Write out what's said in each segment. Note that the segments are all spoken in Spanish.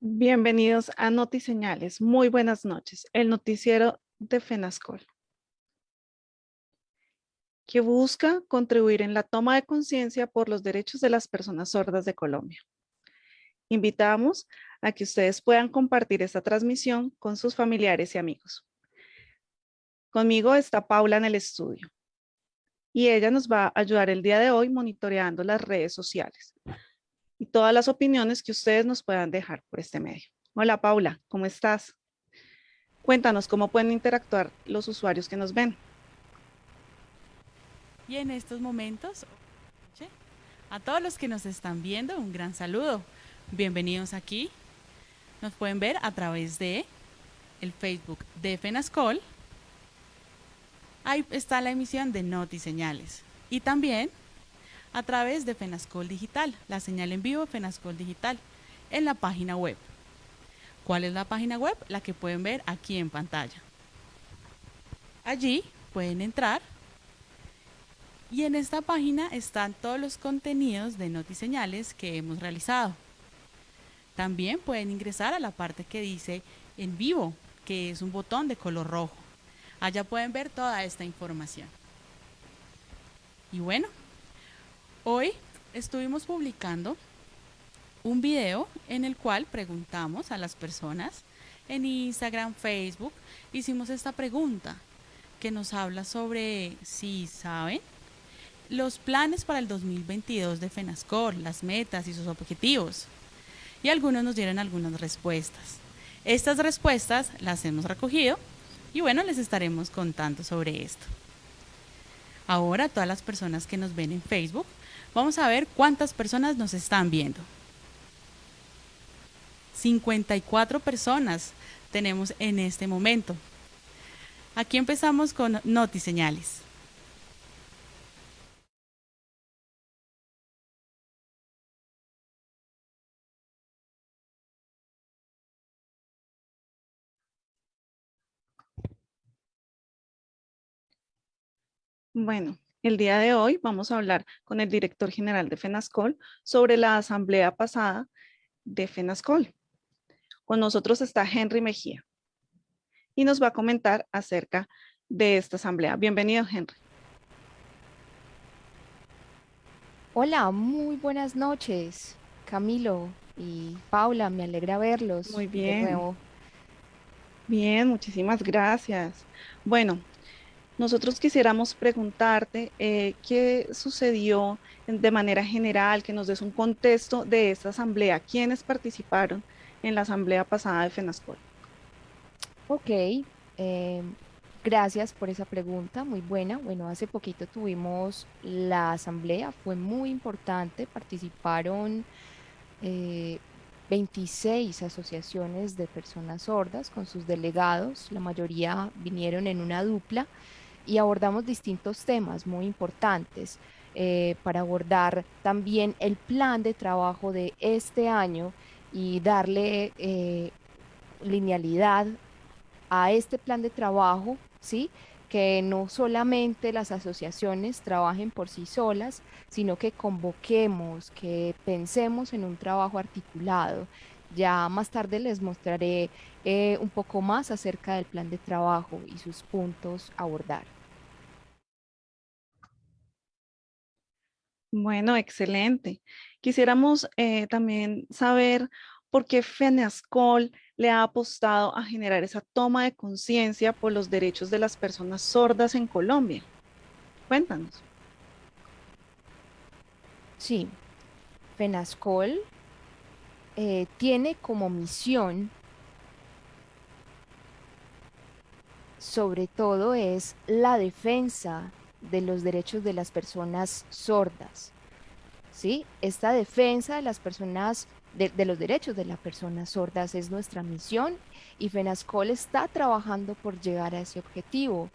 Bienvenidos a NotiSeñales. Muy buenas noches. El noticiero de FENASCOL, que busca contribuir en la toma de conciencia por los derechos de las personas sordas de Colombia. Invitamos a que ustedes puedan compartir esta transmisión con sus familiares y amigos. Conmigo está Paula en el estudio y ella nos va a ayudar el día de hoy monitoreando las redes sociales y todas las opiniones que ustedes nos puedan dejar por este medio. Hola Paula, ¿cómo estás? Cuéntanos cómo pueden interactuar los usuarios que nos ven. Y en estos momentos, a todos los que nos están viendo, un gran saludo. Bienvenidos aquí. Nos pueden ver a través de el Facebook de FENASCOL. Ahí está la emisión de Noti Señales. Y también a través de FENASCOL Digital, la señal en vivo FENASCOL Digital, en la página web. ¿Cuál es la página web? La que pueden ver aquí en pantalla. Allí pueden entrar y en esta página están todos los contenidos de Notiseñales que hemos realizado. También pueden ingresar a la parte que dice en vivo, que es un botón de color rojo. Allá pueden ver toda esta información. Y bueno, Hoy estuvimos publicando un video en el cual preguntamos a las personas en Instagram, Facebook, hicimos esta pregunta que nos habla sobre si saben los planes para el 2022 de FENASCOR, las metas y sus objetivos. Y algunos nos dieron algunas respuestas. Estas respuestas las hemos recogido y bueno, les estaremos contando sobre esto. Ahora, todas las personas que nos ven en Facebook Vamos a ver cuántas personas nos están viendo. 54 personas tenemos en este momento. Aquí empezamos con Noti Señales. Bueno, el día de hoy vamos a hablar con el director general de FENASCOL sobre la asamblea pasada de FENASCOL. Con nosotros está Henry Mejía y nos va a comentar acerca de esta asamblea. Bienvenido, Henry. Hola, muy buenas noches, Camilo y Paula. Me alegra verlos. Muy bien. Bien, muchísimas gracias. Bueno, nosotros quisiéramos preguntarte eh, qué sucedió de manera general, que nos des un contexto de esta asamblea, quiénes participaron en la asamblea pasada de FENASCOL. Ok, eh, gracias por esa pregunta, muy buena. Bueno, hace poquito tuvimos la asamblea, fue muy importante, participaron 26 eh, asociaciones de personas sordas con sus delegados, la mayoría vinieron en una dupla y abordamos distintos temas muy importantes eh, para abordar también el plan de trabajo de este año y darle eh, linealidad a este plan de trabajo, ¿sí? que no solamente las asociaciones trabajen por sí solas, sino que convoquemos, que pensemos en un trabajo articulado. Ya más tarde les mostraré eh, un poco más acerca del plan de trabajo y sus puntos a abordar. Bueno, excelente. Quisiéramos eh, también saber por qué FENASCOL le ha apostado a generar esa toma de conciencia por los derechos de las personas sordas en Colombia. Cuéntanos. Sí, FENASCOL eh, tiene como misión, sobre todo, es la defensa de los derechos de las personas sordas. ¿sí? Esta defensa de las personas, de, los derechos de las personas sordas es nuestra misión y FENASCOL está trabajando por llegar a ese objetivo.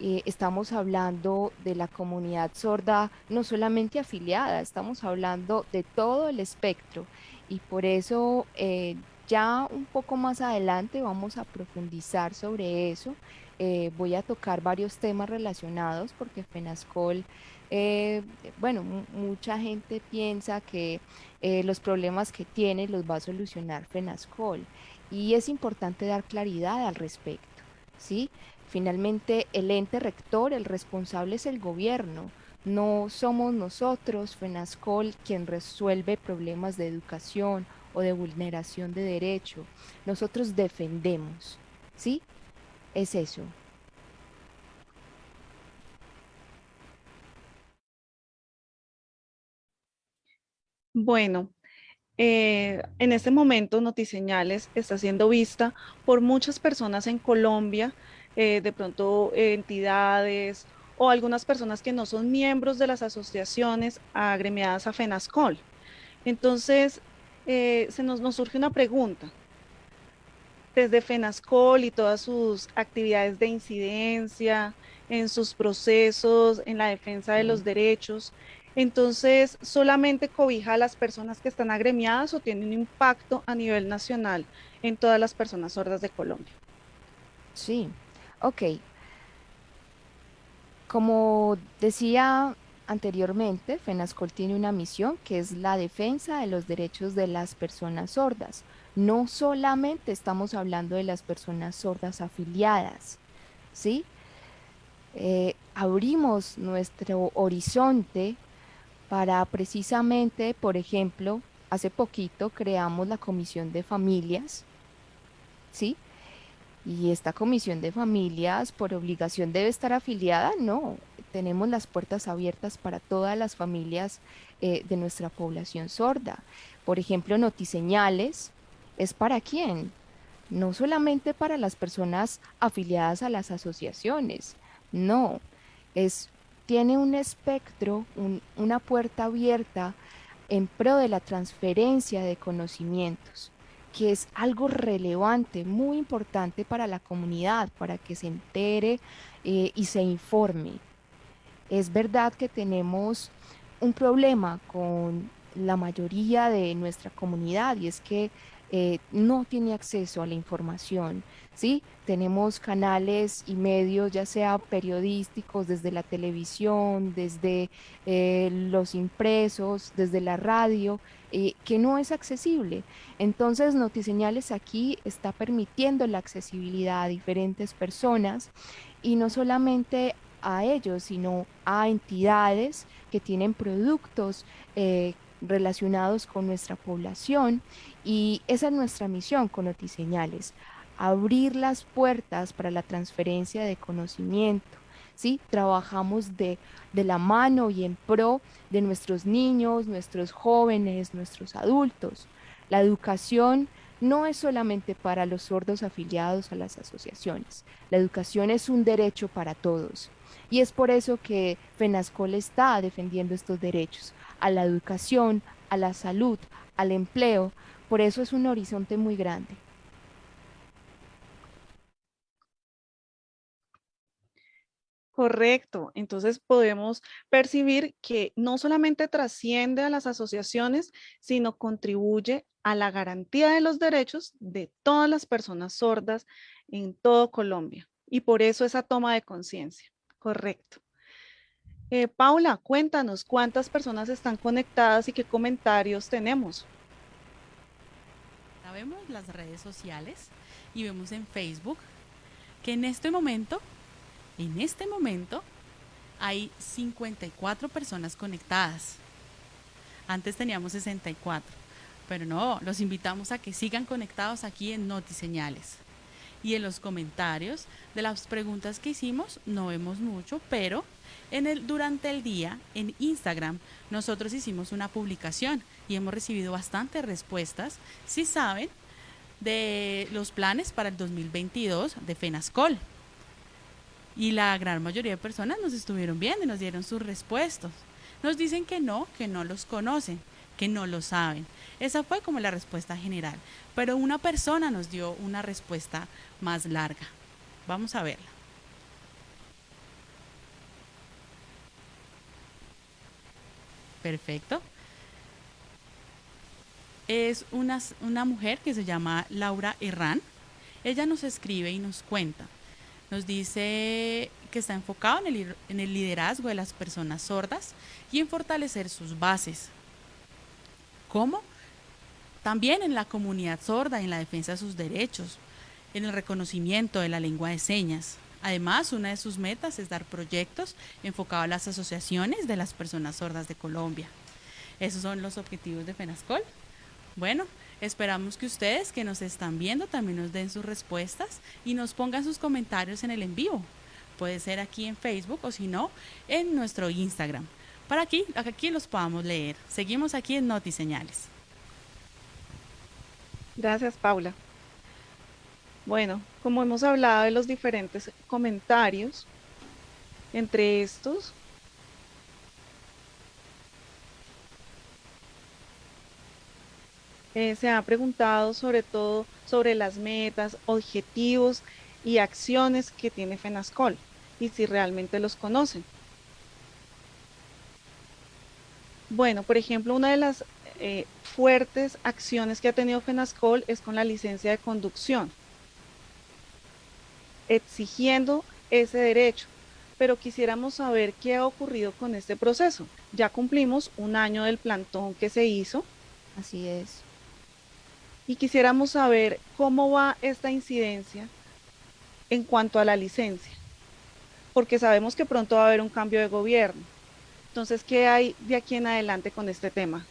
Eh, estamos hablando de la comunidad sorda no solamente afiliada, estamos hablando de todo el espectro y por eso eh, ya un poco más adelante vamos a profundizar sobre eso eh, voy a tocar varios temas relacionados porque FENASCOL, eh, bueno, mucha gente piensa que eh, los problemas que tiene los va a solucionar FENASCOL. Y es importante dar claridad al respecto, ¿sí? Finalmente, el ente rector, el responsable es el gobierno. No somos nosotros, FENASCOL, quien resuelve problemas de educación o de vulneración de derecho. Nosotros defendemos, ¿sí? Es eso. Bueno, eh, en este momento Notiseñales está siendo vista por muchas personas en Colombia, eh, de pronto entidades o algunas personas que no son miembros de las asociaciones agremiadas a FENASCOL. Entonces, eh, se nos, nos surge una pregunta. Desde FENASCOL y todas sus actividades de incidencia, en sus procesos, en la defensa de los derechos, entonces, ¿solamente cobija a las personas que están agremiadas o tiene un impacto a nivel nacional en todas las personas sordas de Colombia? Sí, ok. Como decía anteriormente, FENASCOL tiene una misión que es la defensa de los derechos de las personas sordas. No solamente estamos hablando de las personas sordas afiliadas, ¿sí? Eh, abrimos nuestro horizonte para precisamente, por ejemplo, hace poquito creamos la comisión de familias, ¿sí? Y esta comisión de familias por obligación debe estar afiliada, no, tenemos las puertas abiertas para todas las familias eh, de nuestra población sorda. Por ejemplo, Notiseñales es para quién? No solamente para las personas afiliadas a las asociaciones, no, es tiene un espectro, una puerta abierta en pro de la transferencia de conocimientos, que es algo relevante, muy importante para la comunidad, para que se entere eh, y se informe. Es verdad que tenemos un problema con la mayoría de nuestra comunidad y es que eh, no tiene acceso a la información, ¿sí? Tenemos canales y medios, ya sea periodísticos, desde la televisión, desde eh, los impresos, desde la radio, eh, que no es accesible. Entonces, Notiseñales aquí está permitiendo la accesibilidad a diferentes personas y no solamente a ellos, sino a entidades que tienen productos relacionados con nuestra población y esa es nuestra misión con Notiseñales, abrir las puertas para la transferencia de conocimiento. ¿sí? Trabajamos de, de la mano y en pro de nuestros niños, nuestros jóvenes, nuestros adultos. La educación no es solamente para los sordos afiliados a las asociaciones. La educación es un derecho para todos. Y es por eso que FENASCOL está defendiendo estos derechos a la educación, a la salud, al empleo. Por eso es un horizonte muy grande. Correcto. Entonces podemos percibir que no solamente trasciende a las asociaciones, sino contribuye a la garantía de los derechos de todas las personas sordas en todo Colombia. Y por eso esa toma de conciencia. Correcto. Eh, Paula, cuéntanos cuántas personas están conectadas y qué comentarios tenemos. vemos las redes sociales y vemos en Facebook que en este momento, en este momento, hay 54 personas conectadas. Antes teníamos 64, pero no, los invitamos a que sigan conectados aquí en Notiseñales. Y en los comentarios de las preguntas que hicimos, no vemos mucho, pero en el, durante el día, en Instagram, nosotros hicimos una publicación y hemos recibido bastantes respuestas. Si saben de los planes para el 2022 de FENASCOL. Y la gran mayoría de personas nos estuvieron viendo y nos dieron sus respuestas. Nos dicen que no, que no los conocen, que no lo saben. Esa fue como la respuesta general. Pero una persona nos dio una respuesta más larga. Vamos a verla. Perfecto. Es una, una mujer que se llama Laura Herrán. Ella nos escribe y nos cuenta. Nos dice que está enfocado en el, en el liderazgo de las personas sordas y en fortalecer sus bases. ¿Cómo? También en la comunidad sorda, en la defensa de sus derechos, en el reconocimiento de la lengua de señas. Además, una de sus metas es dar proyectos enfocados a las asociaciones de las personas sordas de Colombia. Esos son los objetivos de FENASCOL. Bueno, esperamos que ustedes que nos están viendo también nos den sus respuestas y nos pongan sus comentarios en el en vivo. Puede ser aquí en Facebook o si no, en nuestro Instagram. Para aquí, aquí los podamos leer. Seguimos aquí en Notiseñales. Gracias, Paula. Bueno, como hemos hablado de los diferentes comentarios, entre estos, eh, se ha preguntado sobre todo sobre las metas, objetivos y acciones que tiene FENASCOL y si realmente los conocen. Bueno, por ejemplo, una de las eh, fuertes acciones que ha tenido FENASCOL es con la licencia de conducción exigiendo ese derecho, pero quisiéramos saber qué ha ocurrido con este proceso. Ya cumplimos un año del plantón que se hizo. Así es. Y quisiéramos saber cómo va esta incidencia en cuanto a la licencia, porque sabemos que pronto va a haber un cambio de gobierno. Entonces, ¿qué hay de aquí en adelante con este tema?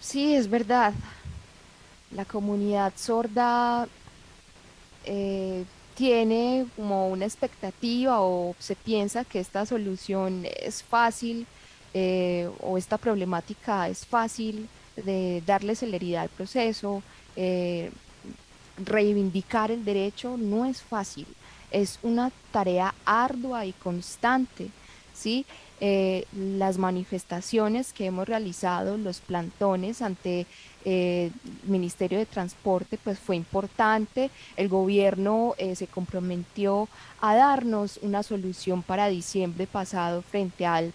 Sí, es verdad. La comunidad sorda eh, tiene como una expectativa o se piensa que esta solución es fácil eh, o esta problemática es fácil de darle celeridad al proceso, eh, reivindicar el derecho no es fácil, es una tarea ardua y constante, ¿sí? las manifestaciones que hemos realizado, los plantones ante eh, Ministerio de Transporte, pues fue importante. El gobierno eh, se comprometió a darnos una solución para diciembre pasado frente al,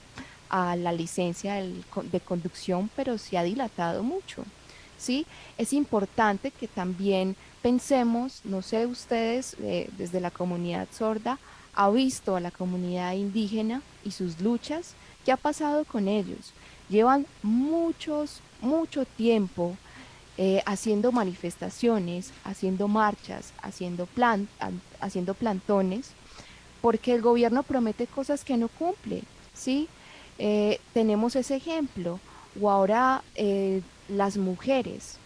a la licencia de conducción, pero se ha dilatado mucho. ¿sí? Es importante que también pensemos, no sé ustedes, eh, desde la comunidad sorda, ha visto a la comunidad indígena y sus luchas, ¿qué ha pasado con ellos? Llevan muchos, mucho tiempo eh, haciendo manifestaciones, haciendo marchas, haciendo, haciendo plantones, porque el gobierno promete cosas que no cumple, ¿sí? Eh, tenemos ese ejemplo, o ahora eh, las mujeres,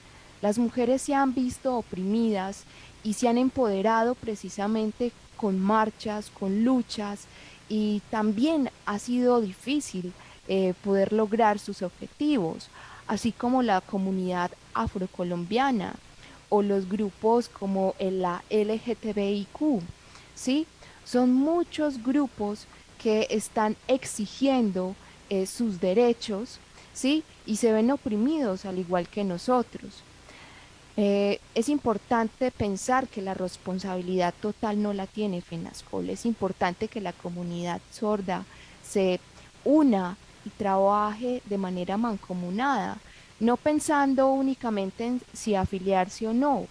las mujeres se han visto oprimidas y se han empoderado precisamente con marchas, con luchas, y también ha sido difícil poder lograr sus objetivos así como la comunidad afrocolombiana o los grupos como la LGTBIQ, ¿sí? Son muchos grupos que están exigiendo eh, sus derechos, ¿sí? Y se ven oprimidos al igual que nosotros. Eh, es importante pensar que la responsabilidad total no la tiene FENASCOL, es importante que la comunidad sorda se una y trabaje de manera mancomunada, no pensando únicamente en si afiliarse o no.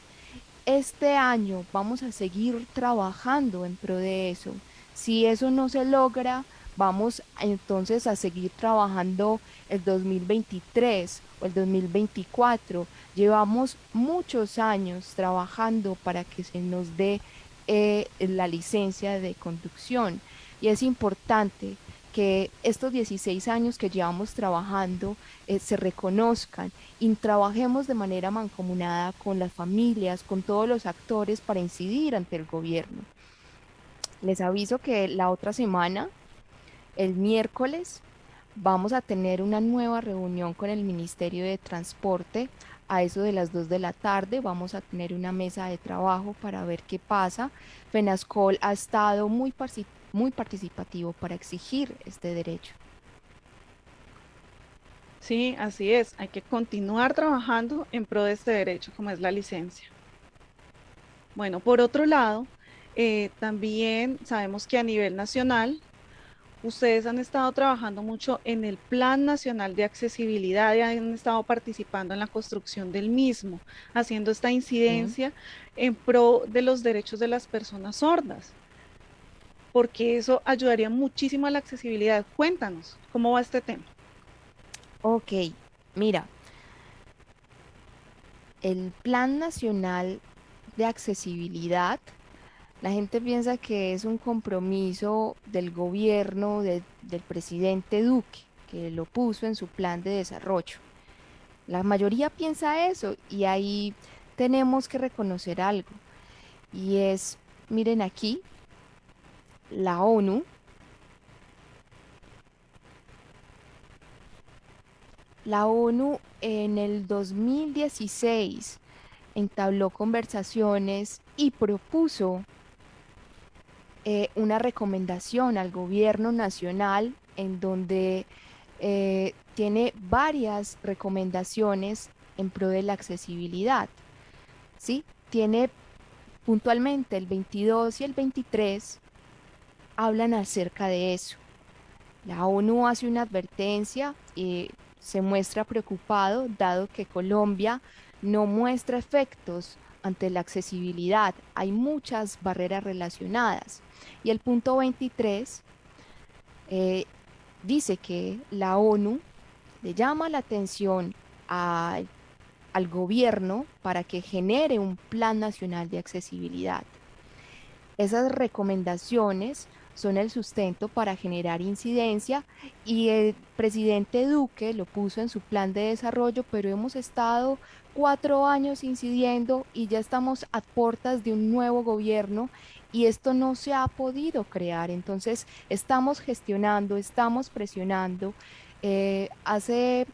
Este año vamos a seguir trabajando en pro de eso. Si eso no se logra, vamos entonces a seguir trabajando el 2023 el 2024. Llevamos muchos años trabajando para que se nos dé eh, la licencia de conducción y es importante que estos 16 años que llevamos trabajando eh, se reconozcan y trabajemos de manera mancomunada con las familias, con todos los actores para incidir ante el gobierno. Les aviso que la otra semana, el miércoles, vamos a tener una nueva reunión con el Ministerio de Transporte a eso de las 2 de la tarde. Vamos a tener una mesa de trabajo para ver qué pasa. FENASCOL ha estado muy participativo para exigir este derecho. Sí, así es. Hay que continuar trabajando en pro de este derecho, como es la licencia. Bueno, por otro lado, eh, también sabemos que a nivel nacional, ustedes han estado trabajando mucho en el Plan Nacional de Accesibilidad y han estado participando en la construcción del mismo, haciendo esta incidencia en pro de los derechos de las personas sordas porque eso ayudaría muchísimo a la accesibilidad. Cuéntanos, ¿cómo va este tema? Ok, Mira, el Plan Nacional de Accesibilidad, la gente piensa que es un compromiso del gobierno del presidente Duque, que lo puso en su plan de desarrollo. La mayoría piensa eso y ahí tenemos que reconocer algo. Y es, miren aquí, la ONU La ONU en el 2016 entabló conversaciones y propuso eh, una recomendación al gobierno nacional en donde eh, tiene varias recomendaciones en pro de la accesibilidad. ¿sí? Tiene puntualmente el 22 y el 23 hablan acerca de eso. La ONU hace una advertencia y se muestra preocupado dado que Colombia no muestra efectos ante la accesibilidad. Hay muchas barreras relacionadas. Y el punto 23 eh, dice que la ONU le llama la atención al gobierno para que genere un plan nacional de accesibilidad. Esas recomendaciones son el sustento para generar incidencia y el presidente Duque lo puso en su plan de desarrollo, pero hemos estado cuatro años incidiendo y ya estamos a puertas de un nuevo gobierno y esto no se ha podido crear. Entonces estamos gestionando, estamos presionando. Eh, hace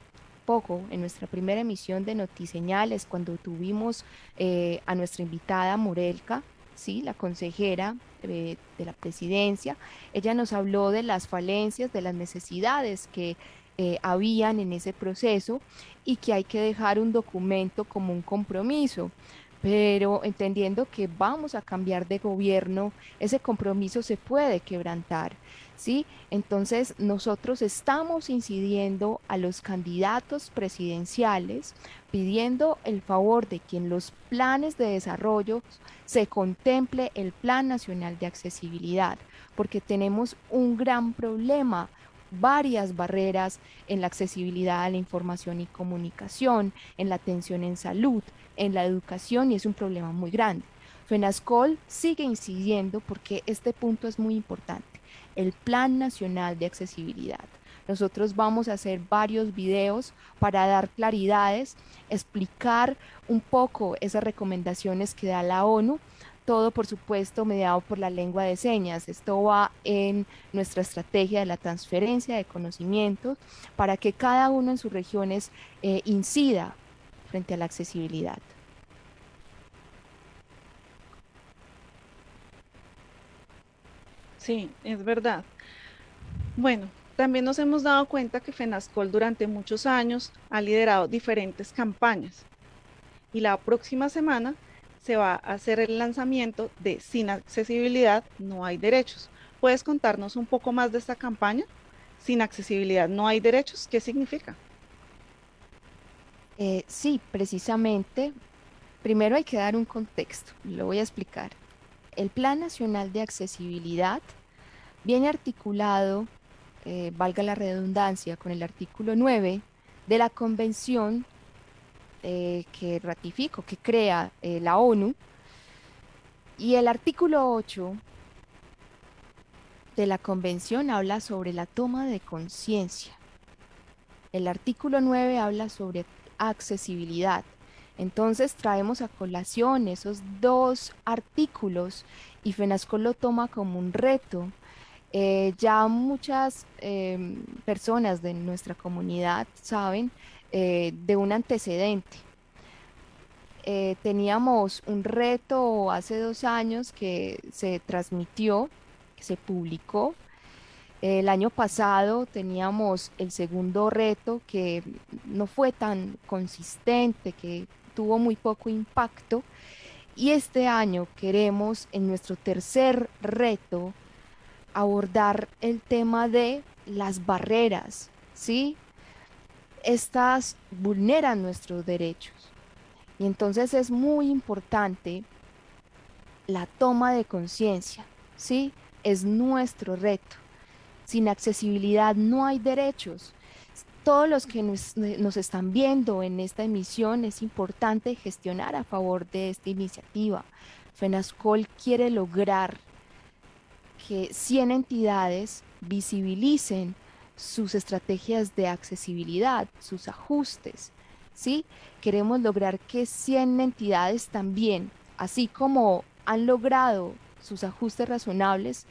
poco, en nuestra primera emisión de Notiseñales, cuando tuvimos eh, a nuestra invitada Morelka, ¿sí? la consejera de, la presidencia, ella nos habló de las falencias, de las necesidades que eh, habían en ese proceso y que hay que dejar un documento como un compromiso. Pero entendiendo que vamos a cambiar de gobierno, ese compromiso se puede quebrantar. ¿sí? Entonces nosotros estamos incidiendo a los candidatos presidenciales pidiendo el favor de que en los planes de desarrollo se contemple el Plan Nacional de Accesibilidad, porque tenemos un gran problema varias barreras en la accesibilidad a la información y comunicación, en la atención en salud, en la educación y es un problema muy grande. FENASCOL sigue incidiendo porque este punto es muy importante el Plan Nacional de Accesibilidad. Nosotros vamos a hacer varios videos para dar claridades, explicar un poco esas recomendaciones que da la ONU, todo por supuesto mediado por la lengua de señas. Esto va en nuestra estrategia de la transferencia de conocimientos para que cada uno en sus regiones eh, incida frente a la accesibilidad. Sí, es verdad. Bueno, también nos hemos dado cuenta que FENASCOL durante muchos años ha liderado diferentes campañas y la próxima semana se va a hacer el lanzamiento de Sin accesibilidad no hay derechos. ¿Puedes contarnos un poco más de esta campaña? Sin accesibilidad no hay derechos, ¿qué significa? Eh, sí, precisamente. Primero hay que dar un contexto, lo voy a explicar. El Plan Nacional de Accesibilidad viene articulado, eh, valga la redundancia, con el artículo 9 de la Convención eh, que ratifico, que crea eh, la ONU, y el artículo 8 de la Convención habla sobre la toma de conciencia. El artículo 9 habla sobre accesibilidad. Entonces traemos a colación esos dos artículos y FENASCO lo toma como un reto. Eh, ya muchas personas de nuestra comunidad saben eh, de un antecedente. Eh, teníamos un reto hace dos años que se transmitió, que se publicó. El año pasado teníamos el segundo reto que no fue tan consistente, que tuvo muy poco impacto. Y este año queremos en nuestro tercer reto abordar el tema de las barreras, ¿sí? Estas vulneran nuestros derechos. Y entonces es muy importante la toma de conciencia, ¿sí? Es nuestro reto. Sin accesibilidad no hay derechos. todos los que nos, están viendo en esta emisión, es importante gestionar a favor de esta iniciativa. FENASCOL quiere lograr que 100 entidades visibilicen sus estrategias de accesibilidad, sus ajustes, ¿sí? Queremos lograr que 100 entidades también, así como han logrado sus ajustes razonables,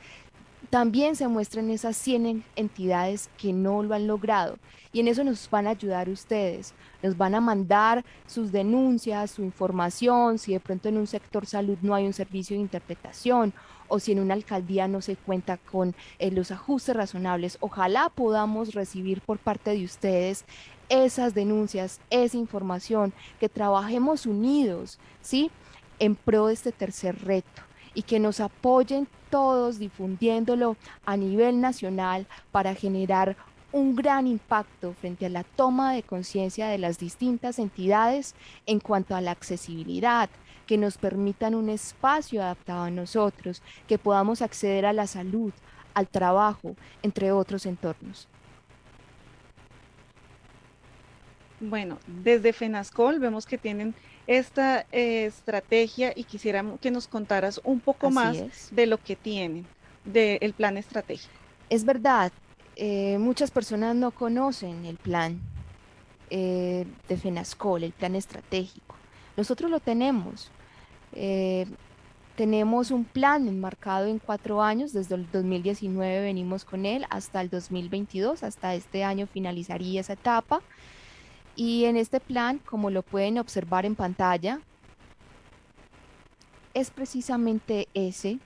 también se muestran esas 100 entidades que no lo han logrado. Y en eso nos van a ayudar ustedes. Nos van a mandar sus denuncias, su información, si de pronto en un sector salud no hay un servicio de interpretación o si en una alcaldía no se cuenta con eh, los ajustes razonables. Ojalá podamos recibir por parte de ustedes esas denuncias, esa información, que trabajemos unidos, ¿sí? En pro de este tercer reto y que nos apoyen todos difundiéndolo a nivel nacional para generar un gran impacto frente a la toma de conciencia de las distintas entidades en cuanto a la accesibilidad, que nos permitan un espacio adaptado a nosotros, que podamos acceder a la salud, al trabajo, entre otros entornos. Bueno, desde FENASCOL vemos que tienen esta eh, estrategia y quisiéramos que nos contaras un poco más de lo que tienen, del plan estratégico. Es verdad, eh, muchas personas no conocen el plan eh, de FENASCOL, el plan estratégico. Nosotros lo tenemos. tenemos un plan enmarcado en cuatro años, desde el 2019 venimos con él hasta el 2022, hasta este año finalizaría esa etapa. Y en este plan, como lo pueden observar en pantalla, es precisamente ese.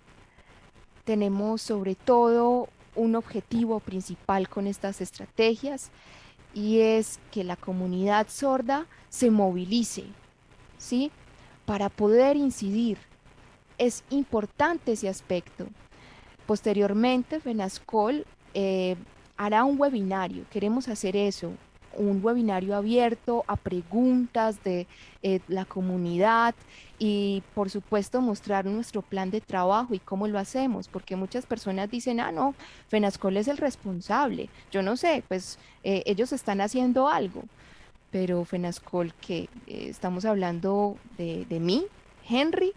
Tenemos sobre todo un objetivo principal con estas estrategias y es que la comunidad sorda se movilice, ¿sí? Para poder incidir. Es importante ese aspecto. Posteriormente, FENASCOL eh, hará un webinario. Queremos hacer eso, un webinario abierto a preguntas de eh, la comunidad y por supuesto mostrar nuestro plan de trabajo y cómo lo hacemos, porque muchas personas dicen, ah, no, FENASCOL es el responsable. Yo no sé, pues eh, ellos están haciendo algo, pero FENASCOL, que eh, estamos hablando de, de mí, Henry,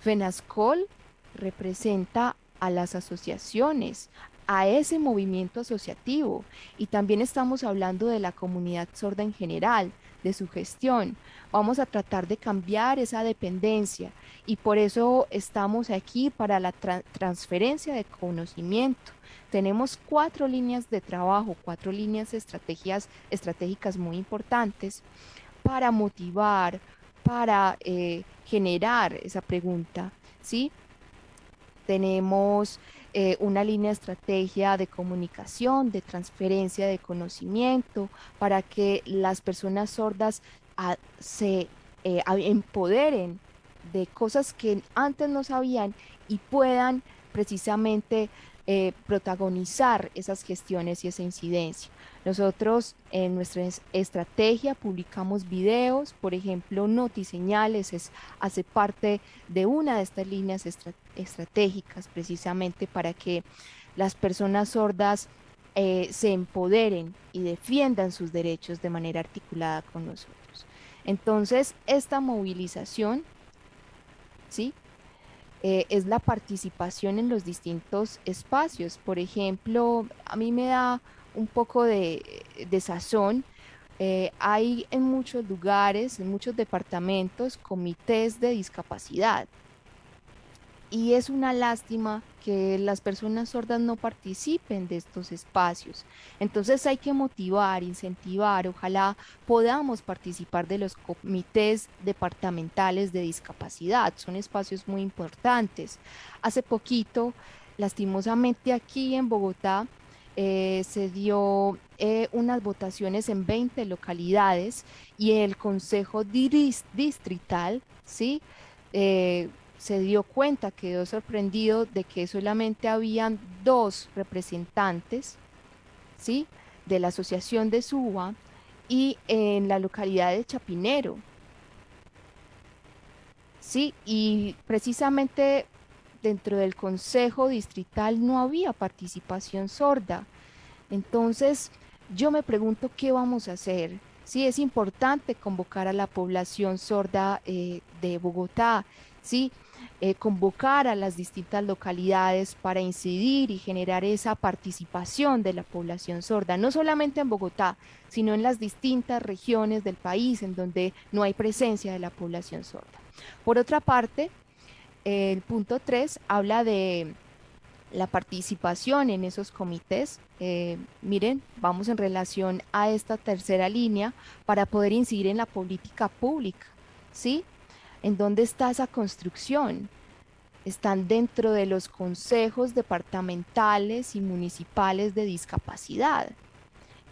FENASCOL representa a las asociaciones, a ese movimiento asociativo. Y también estamos hablando de la comunidad sorda en general, de su gestión. Vamos a tratar de cambiar esa dependencia y por eso estamos aquí para la transferencia de conocimiento. Tenemos cuatro líneas de trabajo, cuatro líneas estrategias, estratégicas muy importantes para motivar, para eh, generar esa pregunta. ¿sí? Tenemos eh, una línea de estrategia de comunicación, de transferencia de conocimiento, para que las personas sordas ah, se eh, empoderen de cosas que antes no sabían y puedan precisamente eh, protagonizar esas gestiones y esa incidencia. Nosotros en nuestra estrategia publicamos videos, por ejemplo, Notiseñales es, hace parte de una de estas líneas estratégicas precisamente para que las personas sordas eh, se empoderen y defiendan sus derechos de manera articulada con nosotros. Entonces, esta movilización, ¿sí? Eh, es la participación en los distintos espacios. Por ejemplo, a mí me da un poco de, sazón. Eh, hay en muchos lugares, en muchos departamentos, comités de discapacidad. Y es una lástima que las personas sordas no participen de estos espacios. Entonces hay que motivar, incentivar, ojalá podamos participar de los comités departamentales de discapacidad. Son espacios muy importantes. Hace poquito, lastimosamente aquí en Bogotá, eh, se dio eh, unas votaciones en 20 localidades y el Consejo Distrital, ¿sí? Eh, se dio cuenta, quedó sorprendido de que solamente habían dos representantes, ¿sí? De la Asociación de Suba y en la localidad de Chapinero. Sí, y precisamente dentro del Consejo Distrital no había participación sorda. Entonces, yo me pregunto qué vamos a hacer. Sí, es importante convocar a la población sorda eh, de Bogotá, sí, eh, convocar a las distintas localidades para incidir y generar esa participación de la población sorda, no solamente en Bogotá, sino en las distintas regiones del país en donde no hay presencia de la población sorda. Por otra parte, el punto 3 habla de la participación en esos comités. Eh, miren, vamos en relación a esta tercera línea para poder incidir en la política pública, ¿sí? ¿En dónde está esa construcción? Están dentro de los consejos departamentales y municipales de discapacidad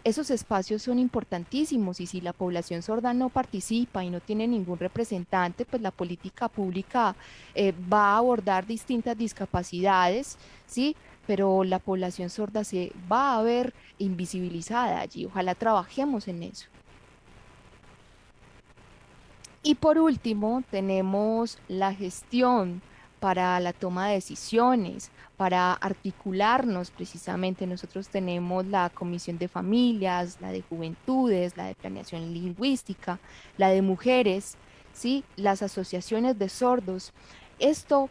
esos espacios son importantísimos y si la población sorda no participa y no tiene ningún representante, pues la política pública eh, va a abordar distintas discapacidades, ¿sí? Pero la población sorda se va a ver invisibilizada allí. Ojalá trabajemos en eso. Y por último, tenemos la gestión para la toma de decisiones, para articularnos precisamente. Nosotros tenemos la Comisión de Familias, la de Juventudes, la de Planeación Lingüística, la de Mujeres, ¿sí? las asociaciones de sordos. Esto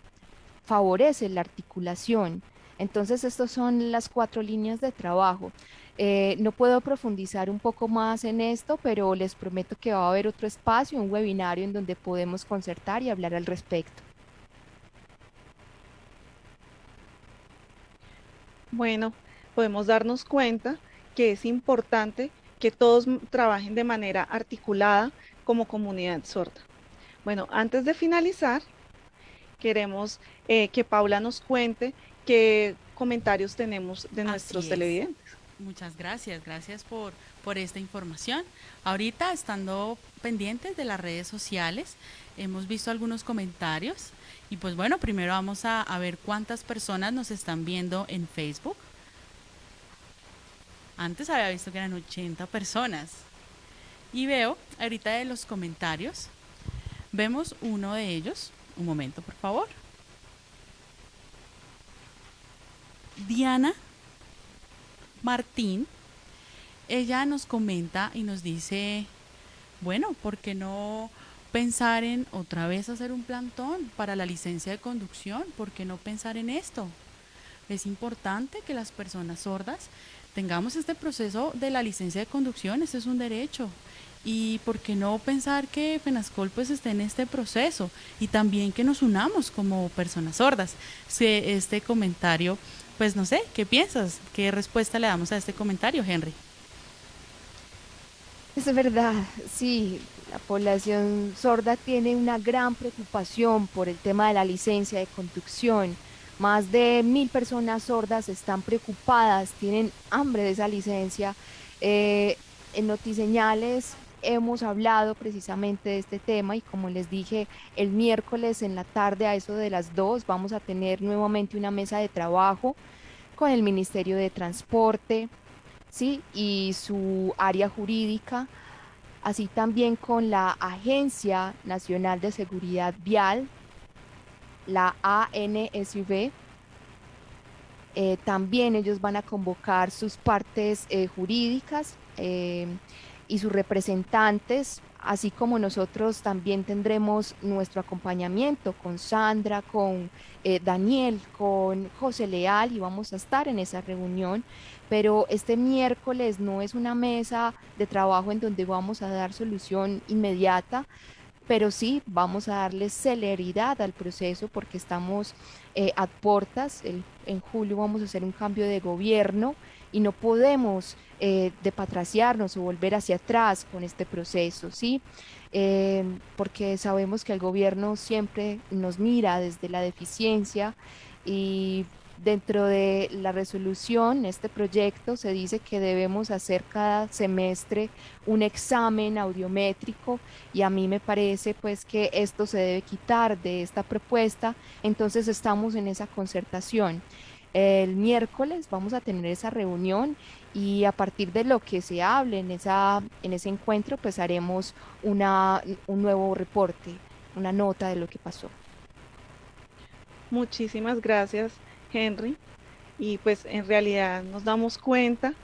favorece la articulación. Entonces, estas son las cuatro líneas de trabajo. Eh, no puedo profundizar un poco más en esto, pero les prometo que va a haber otro espacio, un webinario en donde podemos concertar y hablar al respecto. Bueno, podemos darnos cuenta que es importante que todos trabajen de manera articulada como comunidad sorda. Bueno, antes de finalizar, queremos eh, que Paula nos cuente qué comentarios tenemos de nuestros televidentes. Muchas gracias, gracias por, por esta información. Ahorita, estando pendientes de las redes sociales, hemos visto algunos comentarios y pues bueno, primero vamos a, ver cuántas personas nos están viendo en Facebook. Antes había visto que eran 80 personas. Y veo ahorita de los comentarios, vemos uno de ellos. Un momento, por favor. Diana Martín, ella nos comenta y nos dice, bueno, ¿por qué no pensar en otra vez hacer un plantón para la licencia de conducción, ¿por qué no pensar en esto? Es importante que las personas sordas tengamos este proceso de la licencia de conducción, este es un derecho. Y por qué no pensar que FENASCOL pues esté en este proceso y también que nos unamos como personas sordas. Este comentario, pues no sé, ¿qué piensas? ¿Qué respuesta le damos a este comentario, Henry? Es verdad, sí, la población sorda tiene una gran preocupación por el tema de la licencia de conducción. Más de mil personas sordas están preocupadas, tienen hambre de esa licencia. Eh, en Notiseñales hemos hablado precisamente de este tema y como les dije, el miércoles en la tarde a eso de las dos vamos a tener nuevamente una mesa de trabajo con el Ministerio de Transporte, ¿sí? y su área jurídica, así también con la Agencia Nacional de Seguridad Vial, la ANSV. Eh, también ellos van a convocar sus partes eh, jurídicas eh, y sus representantes, así como nosotros también tendremos nuestro acompañamiento con Sandra, con Daniel, con José Leal y vamos a estar en esa reunión pero este miércoles no es una mesa de trabajo en donde vamos a dar solución inmediata, pero sí vamos a darle celeridad al proceso porque estamos eh, a puertas. en julio vamos a hacer un cambio de gobierno y no podemos eh, depatraciarnos o volver hacia atrás con este proceso, ¿sí? Eh, porque sabemos que el gobierno siempre nos mira desde la deficiencia y Dentro de la resolución, este proyecto se dice que debemos hacer cada semestre un examen audiométrico y a mí me parece pues que esto se debe quitar de esta propuesta, entonces estamos en esa concertación. El miércoles vamos a tener esa reunión y a partir de lo que se hable en, esa, en ese encuentro pues haremos una, un nuevo reporte, una nota de lo que pasó. Muchísimas gracias Henry, y pues en realidad nos damos cuenta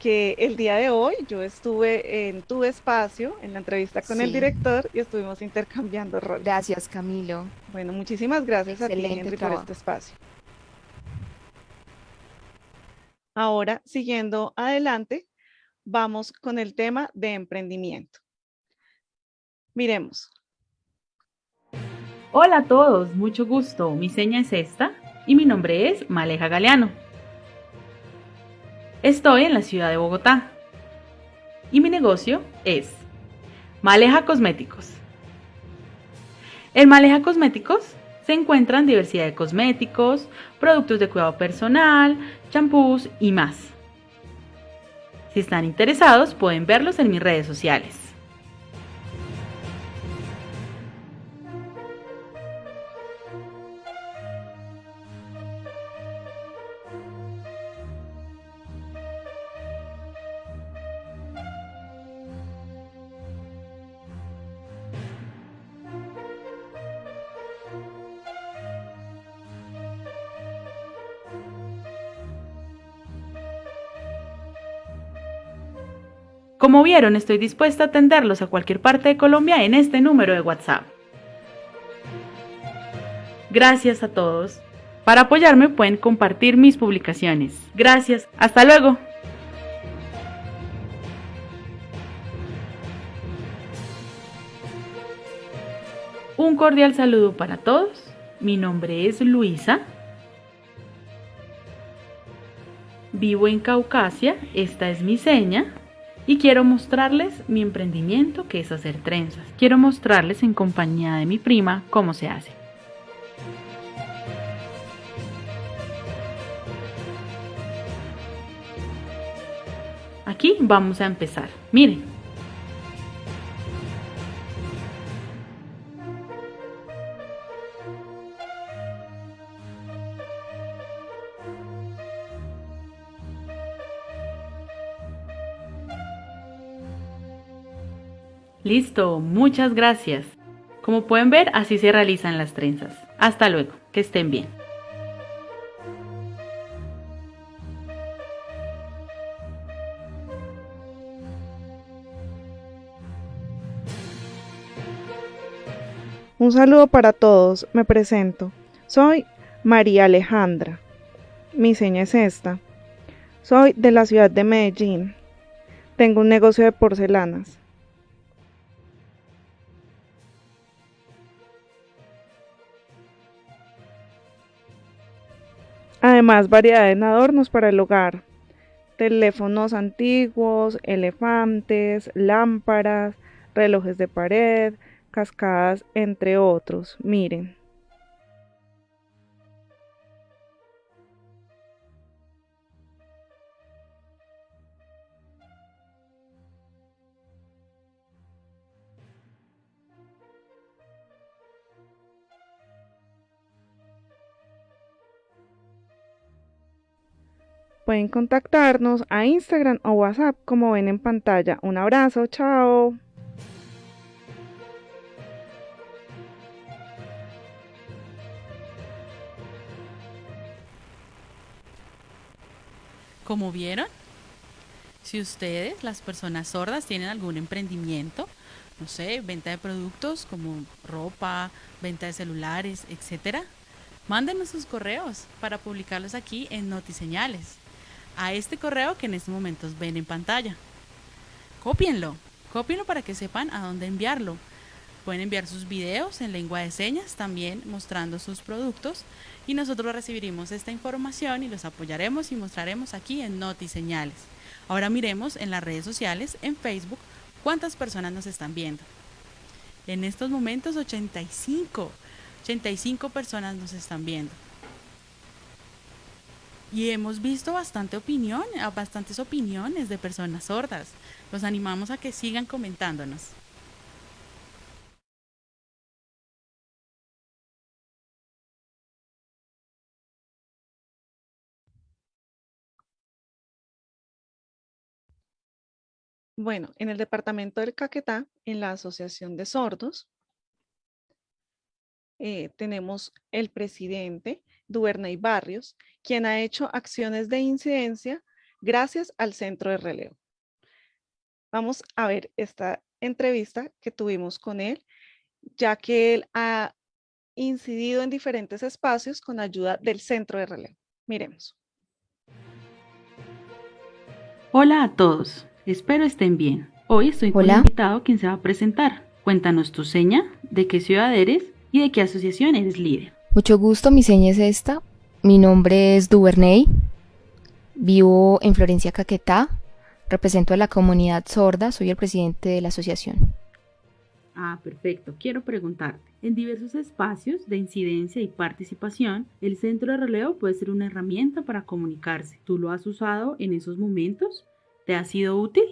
que el día de hoy yo estuve en tu espacio, en la entrevista con el director y estuvimos intercambiando roles. Gracias, Camilo. Bueno, muchísimas gracias a ti, por este espacio. Ahora, siguiendo adelante, vamos con el tema de emprendimiento. Miremos. Hola a todos, mucho gusto. Mi seña es esta y mi nombre es Maleja Galeano. Estoy en la ciudad de Bogotá y mi negocio es Maleja Cosméticos. En Maleja Cosméticos se encuentran diversidad de cosméticos, productos de cuidado personal, champús y más. Si están interesados pueden verlos en mis redes sociales. Como vieron, estoy dispuesta a atenderlos a cualquier parte de Colombia en este número de WhatsApp. Gracias a todos. Para apoyarme pueden compartir mis publicaciones. Gracias. Hasta luego. Un cordial saludo para todos. Mi nombre es Luisa. Vivo en Caucasia, esta es mi seña y quiero mostrarles mi emprendimiento que es hacer trenzas. Quiero mostrarles en compañía de mi prima cómo se hace. Aquí vamos a empezar. Miren. Listo, muchas gracias. Como pueden ver, así se realizan las trenzas. Hasta luego, que estén bien. Un saludo para todos. Me presento. Soy María Alejandra. Mi seña es esta. Soy de la ciudad de Medellín. Tengo un negocio de porcelanas. Además, variedad en adornos para el hogar. Teléfonos antiguos, elefantes, lámparas, relojes de pared, cascadas, entre otros. Miren. Pueden contactarnos a Instagram o WhatsApp como ven en pantalla. Un abrazo, chao. Como vieron, si ustedes, las personas sordas, tienen algún emprendimiento, no sé, venta de productos como ropa, venta de celulares, etcétera, mándenos sus correos para publicarlos aquí en Notiseñales, a este correo que en estos momentos ven en pantalla. Cópienlo, cópienlo para que sepan a dónde enviarlo. Pueden enviar sus videos en lengua de señas, también mostrando sus productos, y nosotros recibiremos esta información y los apoyaremos y mostraremos aquí en Notiseñales. Ahora miremos en las redes sociales, en Facebook, cuántas personas nos están viendo. En estos momentos 85, 85 personas nos están viendo. Y hemos visto bastante opinión, bastantes opiniones de personas sordas. Los animamos a que sigan comentándonos. Bueno, en el departamento del Caquetá, en la Asociación de Sordos, eh, tenemos el presidente, Duvernay Barrios, quien ha hecho acciones de incidencia gracias al centro de relevo. Vamos a ver esta entrevista que tuvimos con él, ya que él ha incidido en diferentes espacios con ayuda del centro de relevo. Miremos. Hola a todos, espero estén bien. Hoy estoy con un invitado quien se va a presentar. Cuéntanos tu seña, de qué ciudad eres y de qué asociación eres líder. Mucho gusto, mi seña es esta. Mi nombre es Duvernay. Vivo en Florencia, Caquetá. Represento a la comunidad sorda. Soy el presidente de la asociación. Ah, perfecto. Quiero preguntarte. En diversos espacios de incidencia y participación, el centro de relevo puede ser una herramienta para comunicarse. ¿Tú lo has usado en esos momentos? ¿Te ha sido útil?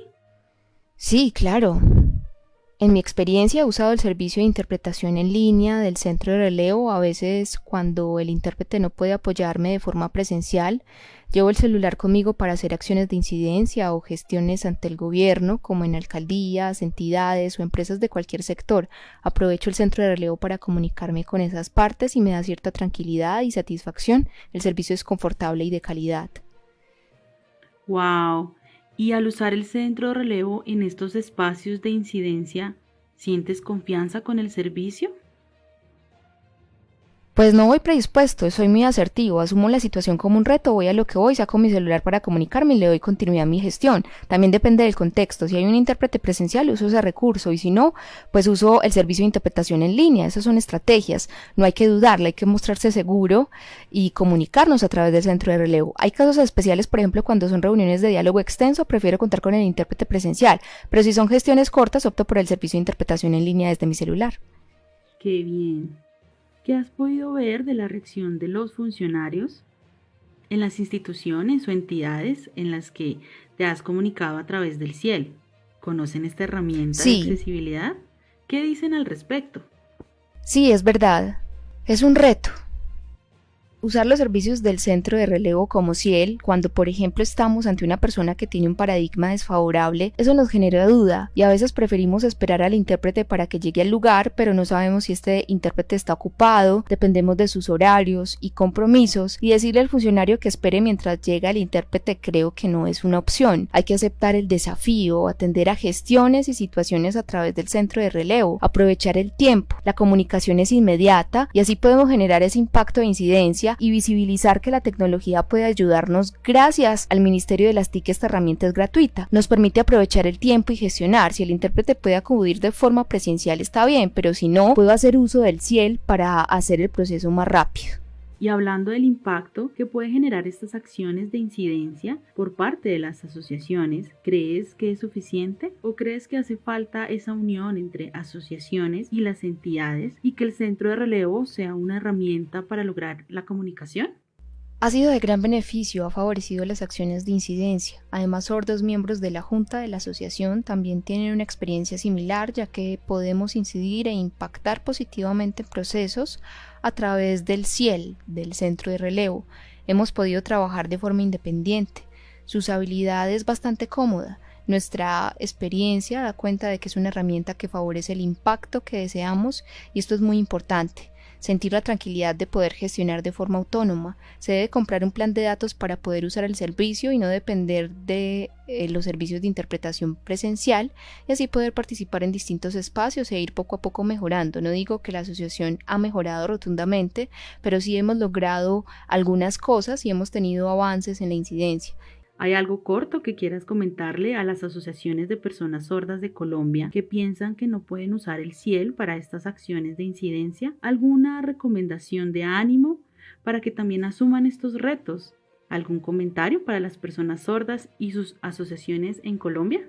Sí, claro. En mi experiencia he usado el servicio de interpretación en línea del centro de relevo. A veces cuando el intérprete no puede apoyarme de forma presencial, llevo el celular conmigo para hacer acciones de incidencia o gestiones ante el gobierno, como en alcaldías, entidades o empresas de cualquier sector. Aprovecho el centro de relevo para comunicarme con esas partes y me da cierta tranquilidad y satisfacción. El servicio es confortable y de calidad. Wow. Y al usar el centro de relevo en estos espacios de incidencia, ¿sientes confianza con el servicio? Pues no voy predispuesto, soy muy asertivo, asumo la situación como un reto, voy a lo que voy, saco mi celular para comunicarme y le doy continuidad a mi gestión. También depende del contexto, si hay un intérprete presencial uso ese recurso y si no, pues uso el servicio de interpretación en línea, esas son estrategias, no hay que dudarle, hay que mostrarse seguro y comunicarnos a través del centro de relevo. Hay casos especiales, por ejemplo, cuando son reuniones de diálogo extenso, prefiero contar con el intérprete presencial, pero si son gestiones cortas, opto por el servicio de interpretación en línea desde mi celular. Qué bien. ¿Qué has podido ver de la reacción de los funcionarios en las instituciones o entidades en las que te has comunicado a través del cielo? ¿Conocen esta herramienta de accesibilidad? ¿Qué dicen al respecto? Sí, es verdad. Es un reto usar los servicios del centro de relevo como CIEL, cuando por ejemplo estamos ante una persona que tiene un paradigma desfavorable, eso nos genera duda y a veces preferimos esperar al intérprete para que llegue al lugar, pero no sabemos si este intérprete está ocupado, dependemos de sus horarios y compromisos y decirle al funcionario que espere mientras llega el intérprete creo que no es una opción. Hay que aceptar el desafío, atender a gestiones y situaciones a través del centro de relevo, aprovechar el tiempo, la comunicación es inmediata y así podemos generar ese impacto de incidencia y visibilizar que la tecnología puede ayudarnos gracias al Ministerio de las TIC esta herramienta es gratuita. Nos permite aprovechar el tiempo y gestionar. Si el intérprete puede acudir de forma presencial está bien, pero si no, puedo hacer uso del CIEL para hacer el proceso más rápido. Y hablando del impacto que puede generar estas acciones de incidencia por parte de las asociaciones, ¿crees que es suficiente o crees que hace falta esa unión entre asociaciones y las entidades y que el centro de relevo sea una herramienta para lograr la comunicación? Ha sido de gran beneficio, ha favorecido las acciones de incidencia. Además, sordos miembros de la Junta de la Asociación también tienen una experiencia similar, ya que podemos incidir e impactar positivamente en procesos a través del CIEL, del Centro de Relevo. Hemos podido trabajar de forma independiente. Su usabilidad es bastante cómoda. Nuestra experiencia da cuenta de que es una herramienta que favorece el impacto que deseamos y esto es muy importante sentir la tranquilidad de poder gestionar de forma autónoma. Se debe comprar un plan de datos para poder usar el servicio y no depender de eh, los servicios de interpretación presencial y así poder participar en distintos espacios e ir poco a poco mejorando. No digo que la asociación ha mejorado rotundamente, pero sí hemos logrado algunas cosas y hemos tenido avances en la incidencia. ¿Hay algo corto que quieras comentarle a las asociaciones de personas sordas de Colombia que piensan que no pueden usar el CIEL para estas acciones de incidencia? ¿Alguna recomendación de ánimo para que también asuman estos retos? ¿Algún comentario para las personas sordas y sus asociaciones en Colombia?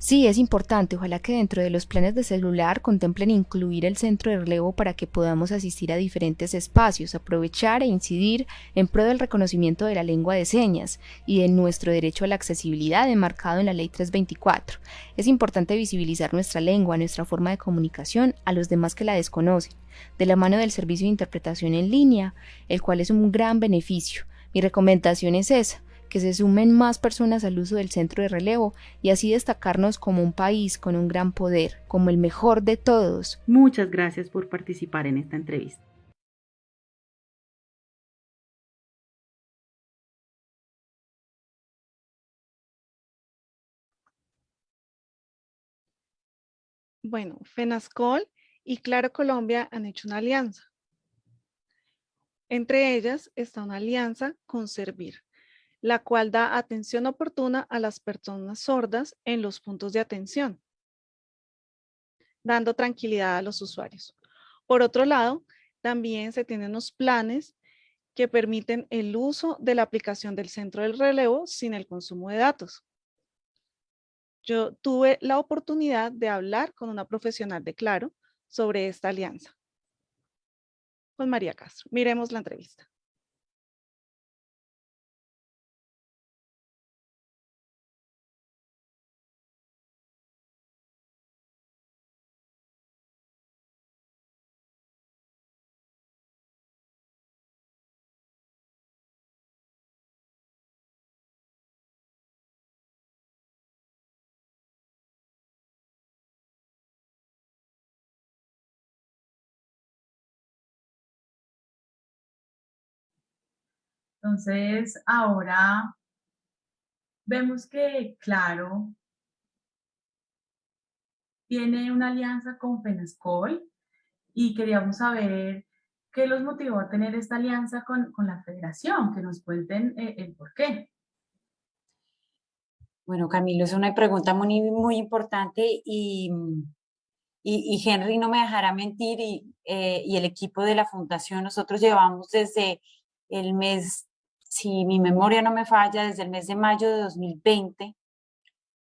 Sí, es importante. Ojalá que dentro de los planes de celular contemplen incluir el centro de relevo para que podamos asistir a diferentes espacios, aprovechar e incidir en pro del reconocimiento de la lengua de señas y de nuestro derecho a la accesibilidad enmarcado en la Ley 324. Es importante visibilizar nuestra lengua, nuestra forma de comunicación a los demás que la desconocen, de la mano del servicio de interpretación en línea, el cual es un gran beneficio. Mi recomendación es esa que se sumen más personas al uso del centro de relevo y así destacarnos como un país con un gran poder, como el mejor de todos. Muchas gracias por participar en esta entrevista. Bueno, FENASCOL y Claro Colombia han hecho una alianza. Entre ellas está una alianza con Servir, la cual da atención oportuna a las personas sordas en los puntos de atención, dando tranquilidad a los usuarios. Por otro lado, también se tienen unos planes que permiten el uso de la aplicación del centro del relevo sin el consumo de datos. Yo tuve la oportunidad de hablar con una profesional de Claro sobre esta alianza. Con María Castro. Miremos la entrevista. Entonces, ahora vemos que, claro, tiene una alianza con Penascol y queríamos saber qué los motivó a tener esta alianza con, la federación, que nos cuenten eh, el por qué. Bueno, Camilo, es una pregunta muy, muy importante y, y, Henry no me dejará mentir y, eh, y el equipo de la fundación, nosotros llevamos desde el mes si mi memoria no me falla, desde el mes de mayo de 2020,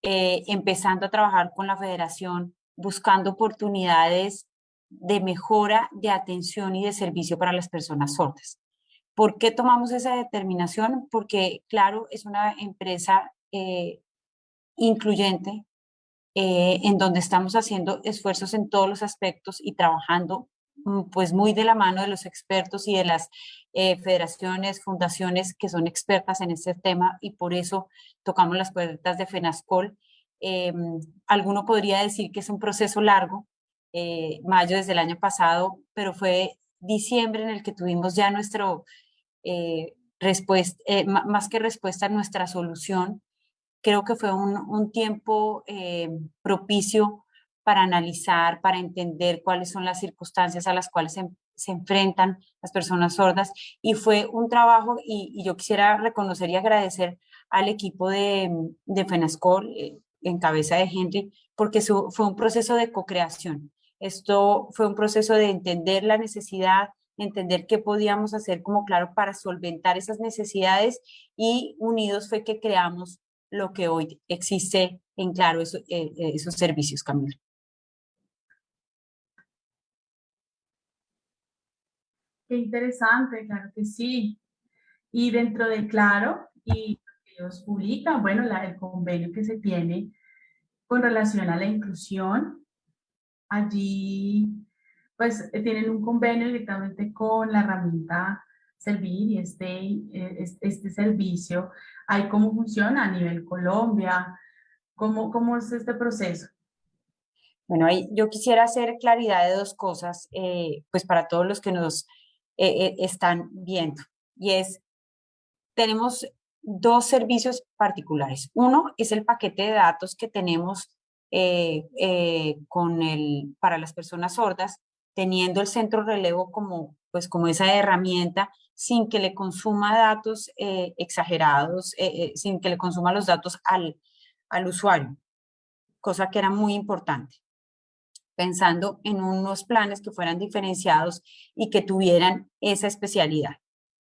eh, empezando a trabajar con la federación, buscando oportunidades de mejora de atención y de servicio para las personas sordas. ¿Por qué tomamos esa determinación? Porque, claro, es una empresa eh, incluyente eh, en donde estamos haciendo esfuerzos en todos los aspectos y trabajando pues muy de la mano de los expertos y de las eh, federaciones, fundaciones que son expertas en este tema y por eso tocamos las puertas de FENASCOL. Eh, alguno podría decir que es un proceso largo, eh, mayo desde el año pasado, pero fue diciembre en el que tuvimos ya nuestro respuesta, más que respuesta, nuestra solución. Creo que fue un, un tiempo propicio para analizar, para entender cuáles son las circunstancias a las cuales se, se enfrentan las personas sordas y fue un trabajo y, yo quisiera reconocer y agradecer al equipo de, de FENASCOL eh, en cabeza de Henry porque fue un proceso de co-creación. Esto fue un proceso de entender la necesidad, entender qué podíamos hacer como claro para solventar esas necesidades y unidos fue que creamos lo que hoy existe en claro eh, esos servicios, Camilo. Qué interesante, claro que sí. Y dentro de Claro, y ellos publican, bueno, la, el convenio que se tiene con relación a la inclusión, allí pues tienen un convenio directamente con la herramienta Servir y este, este, servicio. ¿Hay cómo funciona a nivel Colombia? ¿Cómo, cómo es este proceso? Bueno, ahí yo quisiera hacer claridad de dos cosas, eh, pues para todos los que nos eh, eh, están viendo. Y es, tenemos dos servicios particulares. Uno es el paquete de datos que tenemos eh, con el, para las personas sordas, teniendo el centro relevo como, pues, como esa herramienta sin que le consuma datos exagerados, sin que le consuma los datos al, al usuario, cosa que era muy importante pensando en unos planes que fueran diferenciados y que tuvieran esa especialidad.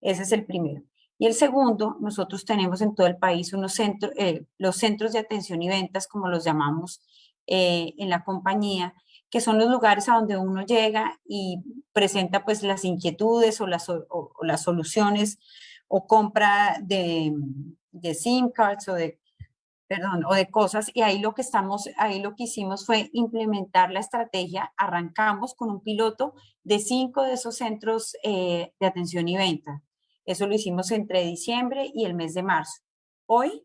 Ese es el primero. Y el segundo, nosotros tenemos en todo el país unos centros, eh, los centros de atención y ventas, como los llamamos eh, en la compañía, que son los lugares a donde uno llega y presenta pues las inquietudes o las, soluciones o compra de, de SIM cards o de perdón, o de cosas, y ahí lo que estamos, ahí lo que hicimos fue implementar la estrategia, arrancamos con un piloto de cinco de esos centros eh, de atención y venta. Eso lo hicimos entre diciembre y el mes de marzo. Hoy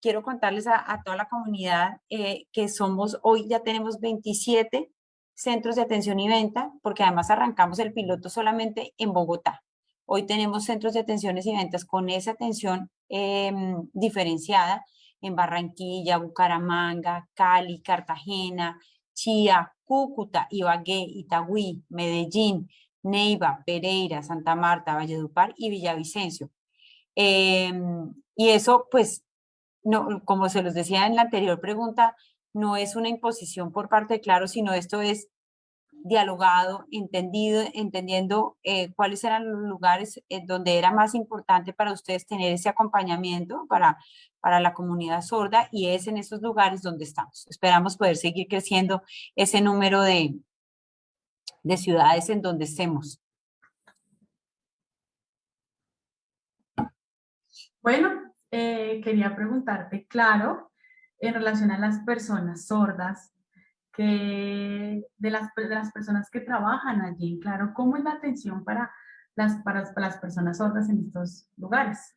quiero contarles a, toda la comunidad eh, que somos, hoy ya tenemos 27 centros de atención y venta, porque además arrancamos el piloto solamente en Bogotá. Hoy tenemos centros de atenciones y ventas con esa atención em, diferenciada en Barranquilla, Bucaramanga, Cali, Cartagena, Chía, Cúcuta, Ibagué, Itagüí, Medellín, Neiva, Pereira, Santa Marta, Valledupar y Villavicencio. Em, y eso, pues, no, como se los decía en la anterior pregunta, no es una imposición por parte de Claro, sino esto es dialogado, entendido, entendiendo eh, cuáles eran los lugares eh, donde era más importante para ustedes tener ese acompañamiento para, para la comunidad sorda y es en esos lugares donde estamos. Esperamos poder seguir creciendo ese número de, de ciudades en donde estemos. Bueno, eh, quería preguntarte, claro, en relación a las personas sordas, que de las, las personas que trabajan allí, claro, ¿cómo es la atención para las, para, las personas sordas en estos lugares?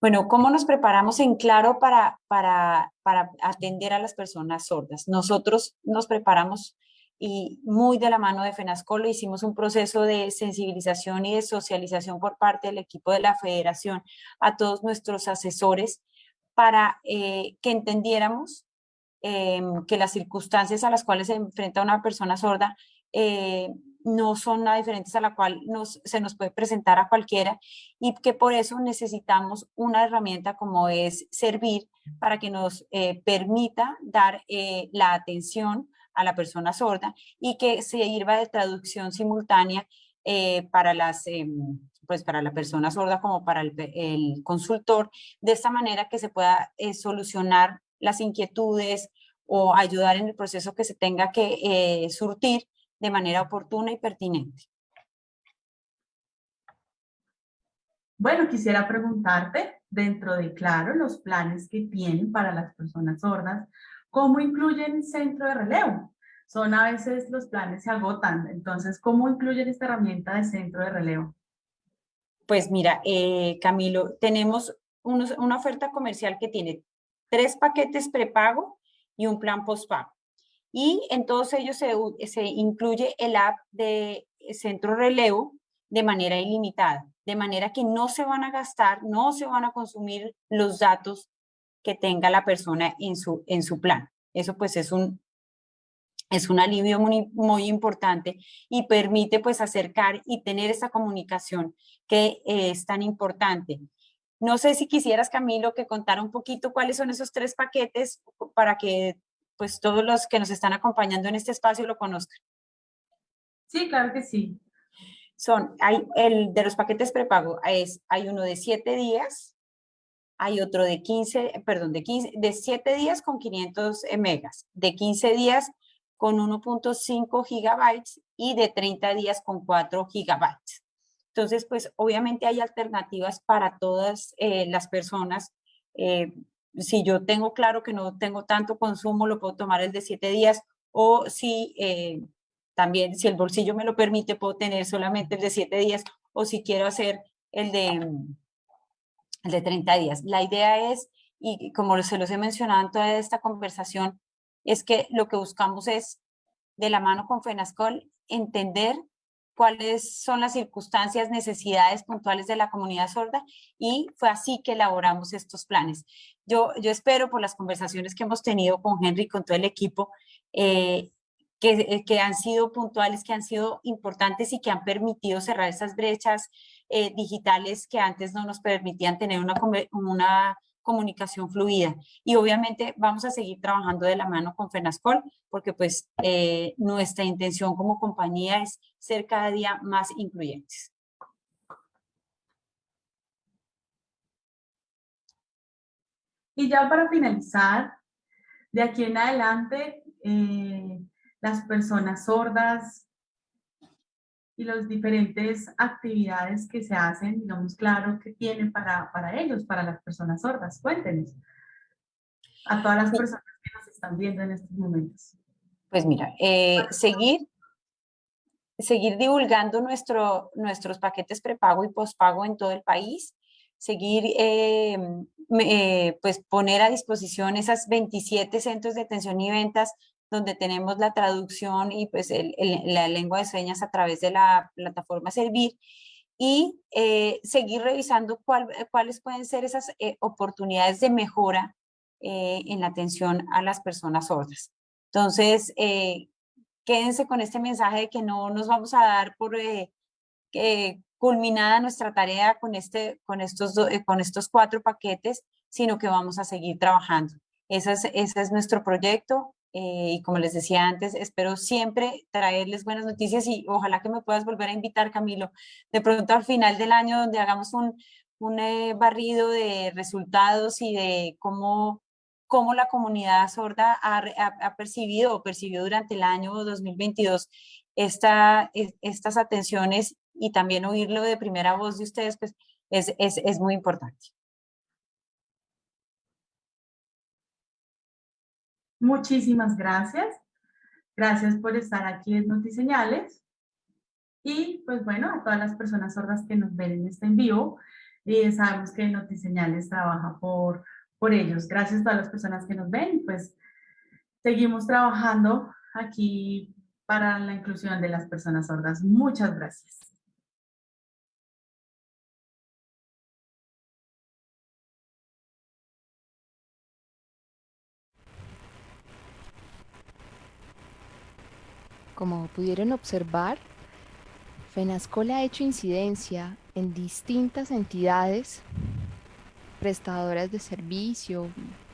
Bueno, ¿cómo nos preparamos en claro para, para, para atender a las personas sordas? Nosotros nos preparamos y muy de la mano de FENASCOLO hicimos un proceso de sensibilización y de socialización por parte del equipo de la federación a todos nuestros asesores para eh, que entendiéramos em, que las circunstancias a las cuales se enfrenta una persona sorda eh, no son diferentes a la cual nos, se nos puede presentar a cualquiera y que por eso necesitamos una herramienta como es servir para que nos eh, permita dar la atención a la persona sorda y que se sirva de traducción simultánea eh, para las... Em, pues para la persona sorda como para el, consultor, de esta manera que se pueda eh, solucionar las inquietudes o ayudar en el proceso que se tenga que eh, surtir de manera oportuna y pertinente. Bueno, quisiera preguntarte, dentro de Claro, los planes que tienen para las personas sordas, ¿Cómo incluyen centro de relevo? Son a veces los planes se agotan, entonces, ¿cómo incluyen esta herramienta de centro de relevo? Pues mira, eh, Camilo, tenemos una oferta comercial que tiene tres paquetes prepago y un plan postpago. Y en todos ellos se, se incluye el app de centro relevo de manera ilimitada, de manera que no se van a gastar, no se van a consumir los datos que tenga la persona en su, en su plan. Eso pues es un, es un alivio muy, muy importante y permite pues acercar y tener esa comunicación que es tan importante. No sé si quisieras, Camilo, que contara un poquito cuáles son esos tres paquetes para que pues todos los que nos están acompañando en este espacio lo conozcan. Sí, claro que sí. Son, hay el de los paquetes prepago, es, hay uno de siete días, hay otro de 15, perdón, de 15, de 7 días con 500 megas, de 15 días con 1.5 gigabytes y de 30 días con 4 gigabytes. Entonces, pues obviamente hay alternativas para todas eh, las personas. Eh, si yo tengo claro que no tengo tanto consumo, lo puedo tomar el de 7 días o si eh, también, si el bolsillo me lo permite, puedo tener solamente el de 7 días o si quiero hacer el de de 30 días. La idea es, y como se los he mencionado en toda esta conversación, es que lo que buscamos es, de la mano con FENASCOL, entender cuáles son las circunstancias, necesidades puntuales de la comunidad sorda y fue así que elaboramos estos planes. Yo, yo espero por las conversaciones que hemos tenido con Henry con todo el equipo, eh, que, que, han sido puntuales, que han sido importantes y que han permitido cerrar esas brechas eh, digitales que antes no nos permitían tener una comunicación fluida. Y obviamente vamos a seguir trabajando de la mano con FENASCOL porque pues eh, nuestra intención como compañía es ser cada día más incluyentes. Y ya para finalizar, de aquí en adelante, eh, las personas sordas, y las diferentes actividades que se hacen, digamos, claro, que tienen para, para ellos, para las personas sordas. Cuéntenos a todas las personas que nos están viendo en estos momentos. Pues mira, eh, seguir, seguir divulgando nuestro, nuestros paquetes prepago y pospago en todo el país, seguir, eh, eh, pues poner a disposición esas 27 centros de atención y ventas donde tenemos la traducción y pues la lengua de señas a través de la plataforma Servir y eh, seguir revisando cuáles pueden ser esas eh, oportunidades de mejora eh, en la atención a las personas sordas. Entonces, quédense con este mensaje de que no nos vamos a dar por culminada nuestra tarea con, este, con, estos, con estos cuatro paquetes, sino que vamos a seguir trabajando. Ese es, ese es nuestro proyecto y como les decía antes, espero siempre traerles buenas noticias y ojalá que me puedas volver a invitar, Camilo, de pronto al final del año donde hagamos un, un eh, barrido de resultados y de cómo, cómo la comunidad sorda ha, percibido o percibió durante el año 2022 esta, estas atenciones y también oírlo de primera voz de ustedes, pues es, es, es muy importante. Muchísimas gracias. Gracias por estar aquí en Notiseñales. Y pues bueno, a todas las personas sordas que nos ven en este en vivo, y sabemos que Notiseñales trabaja por, por ellos. Gracias a todas las personas que nos ven, pues seguimos trabajando aquí para la inclusión de las personas sordas. Muchas gracias. Como pudieron observar, FENASCOL ha hecho incidencia en distintas entidades prestadoras de servicio,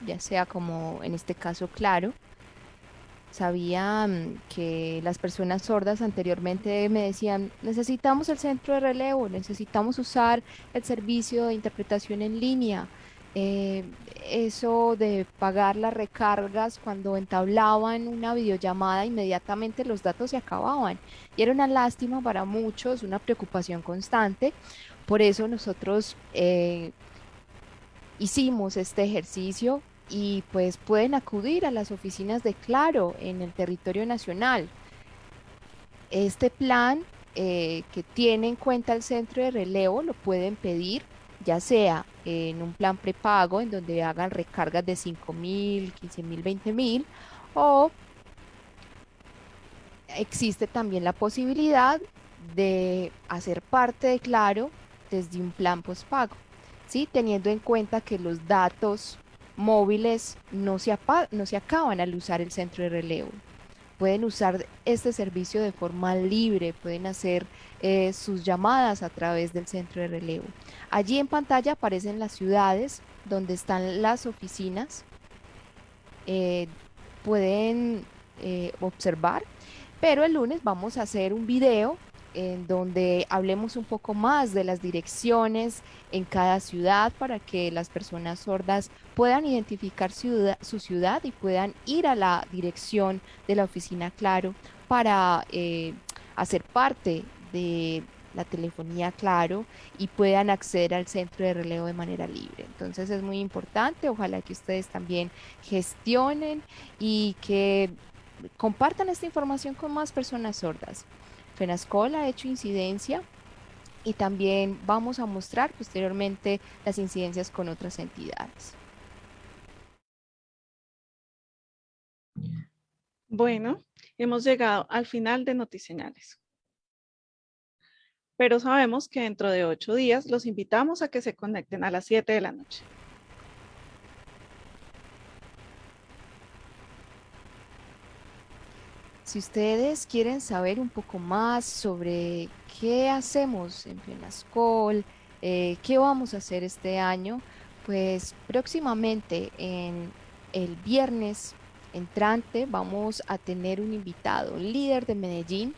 ya sea como en este caso Claro. Sabía que las personas sordas anteriormente me decían, necesitamos el centro de relevo, necesitamos usar el servicio de interpretación en línea, eh, eso de pagar las recargas cuando entablaban una videollamada, inmediatamente los datos se acababan. Y era una lástima para muchos, una preocupación constante. Por eso nosotros eh, hicimos este ejercicio y pues pueden acudir a las oficinas de Claro en el territorio nacional. Este plan eh, que tiene en cuenta el centro de relevo lo pueden pedir ya sea en un plan prepago en donde hagan recargas de 5 mil, 15 mil, 20 mil, o existe también la posibilidad de hacer parte de Claro desde un plan postpago, ¿sí? teniendo en cuenta que los datos móviles no se, no se acaban al usar el centro de relevo pueden usar este servicio de forma libre, pueden hacer eh, sus llamadas a través del centro de relevo. Allí en pantalla aparecen las ciudades donde están las oficinas. Eh, pueden eh, observar, pero el lunes vamos a hacer un video en donde hablemos un poco más de las direcciones en cada ciudad para que las personas sordas puedan identificar su ciudad y puedan ir a la dirección de la oficina Claro para eh, hacer parte de la telefonía Claro y puedan acceder al centro de relevo de manera libre. Entonces es muy importante, ojalá que ustedes también gestionen y que compartan esta información con más personas sordas. FENASCOL ha hecho incidencia y también vamos a mostrar posteriormente las incidencias con otras entidades. Bueno, hemos llegado al final de Notiseñales. Pero sabemos que dentro de ocho días los invitamos a que se conecten a las 7 de la noche. Si ustedes quieren saber un poco más sobre qué hacemos en FENASCOL, eh, qué vamos a hacer este año, pues próximamente en el viernes entrante vamos a tener un invitado, líder de Medellín,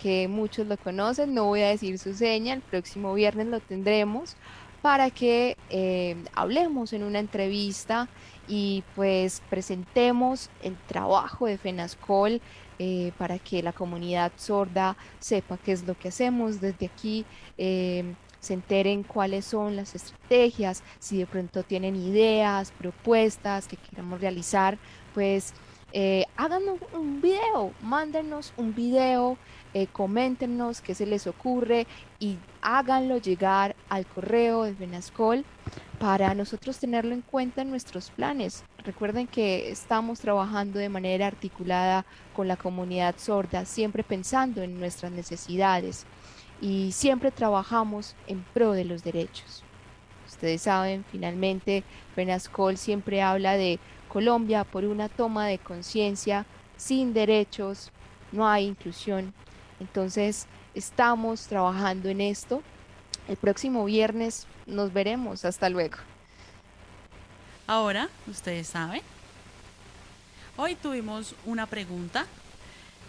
que muchos lo conocen, no voy a decir su seña, el próximo viernes lo tendremos para que eh, hablemos en una entrevista y pues presentemos el trabajo de FENASCOL eh, para que la comunidad sorda sepa qué es lo que hacemos desde aquí. Eh, se enteren cuáles son las estrategias, si de pronto tienen ideas, propuestas que queramos realizar, pues eh, un video, mándenos un video, eh, coméntenos qué se les ocurre y háganlo llegar al correo de Venascol para nosotros tenerlo en cuenta en nuestros planes. Recuerden que estamos trabajando de manera articulada con la comunidad sorda, siempre pensando en nuestras necesidades y siempre trabajamos en pro de los derechos. Ustedes saben, finalmente, Penascol siempre habla de Colombia por una toma de conciencia sin derechos no hay inclusión. Entonces, estamos trabajando en esto. El próximo viernes nos veremos. Hasta luego. Ahora, ustedes saben, hoy tuvimos una pregunta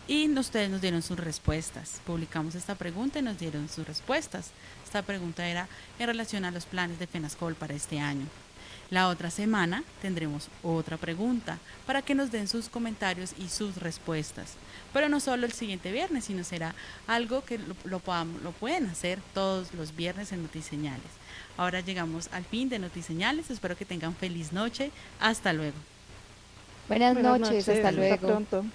y ustedes nos dieron sus respuestas. Publicamos esta pregunta y nos dieron sus respuestas. Esta pregunta era en relación a los planes de FENASCOL para este año. La otra semana tendremos otra pregunta para que nos den sus comentarios y sus respuestas. Pero no solo el siguiente viernes, sino será algo que lo, lo, lo pueden hacer todos los viernes en Notiseñales. Ahora llegamos al fin de Notiseñales. Espero que tengan feliz noche. Hasta luego. Buenas, Buenas noches, noches, hasta luego. Hasta pronto.